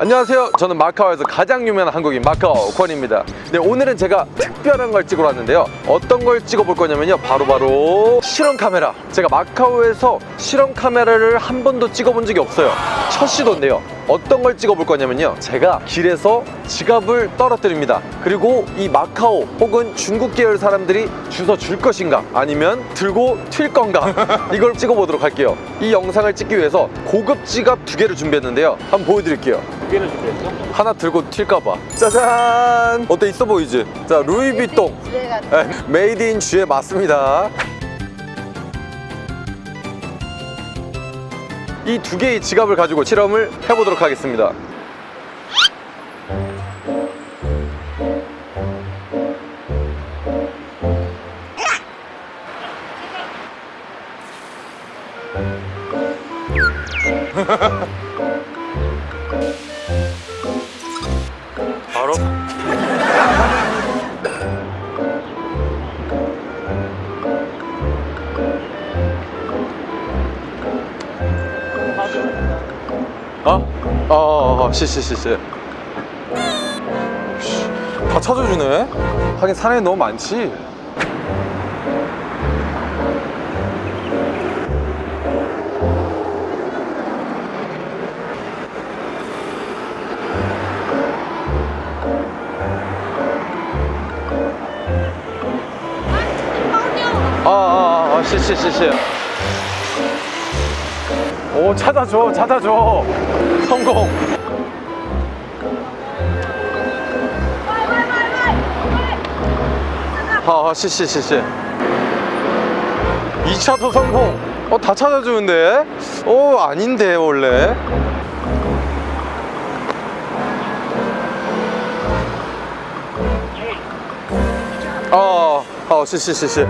안녕하세요. 저는 마카오에서 가장 유명한 한국인 마카오 권입니다. 네 오늘은 제가 특별한 걸 찍으러 왔는데요. 어떤 걸 찍어볼 거냐면요. 바로바로 실험 카메라. 제가 마카오에서 실험 카메라를 한 번도 찍어본 적이 없어요. 첫 시도인데요 어떤 걸 찍어볼 거냐면요. 제가 길에서 지갑을 떨어뜨립니다. 그리고 이 마카오 혹은 중국 계열 사람들이 주워 줄 것인가? 아니면 들고 튈 건가? 이걸 찍어보도록 할게요. 이 영상을 찍기 위해서 고급 지갑 두 개를 준비했는데요. 한번 보여드릴게요. 두 개를 준비했어? 하나 들고 튈까봐. 짜잔! 어때? 있어 보이지? 자 루이비통. 네, made in 쥐에 맞습니다 이 두 개의 지갑을 가지고 실험을 해보도록 하겠습니다 어? 어, 어, 어, 시시시시 다 찾아주네. 하긴 사람이 너무 많지. 아, 아, 아, 시시시시 오 찾아줘 찾아줘. 성공. 아 시시시시 2차도 성공. 어 다 찾아주는데? 어 아닌데 원래. 아, 아, 시시시시.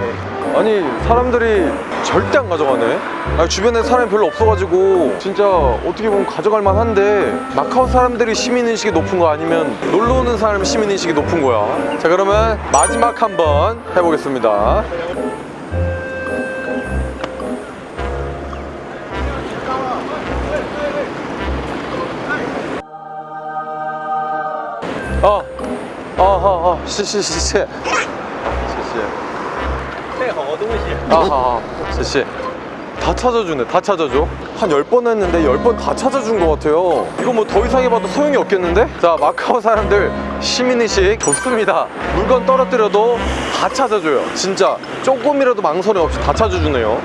아니 사람들이 절대 안 가져가네. 아니, 주변에 사람이 별로 없어가지고 진짜 어떻게 보면 가져갈 만한데 마카오 사람들이 시민 의식이 높은 거 아니면 놀러 오는 사람 시민 의식이 높은 거야. 자 그러면 마지막 한번 해보겠습니다. 어, 어, 어, 어, 시시시시. 시시. 配好东西 아하, 제시. 다 찾아주네, 다 찾아줘. 한 10번 했는데 10번 다 찾아준 것 같아요. 이거 뭐 더 이상 해봐도 소용이 없겠는데? 자, 마카오 사람들 시민의식 좋습니다. 물건 떨어뜨려도 다 찾아줘요. 진짜 조금이라도 망설임 없이 다 찾아주네요.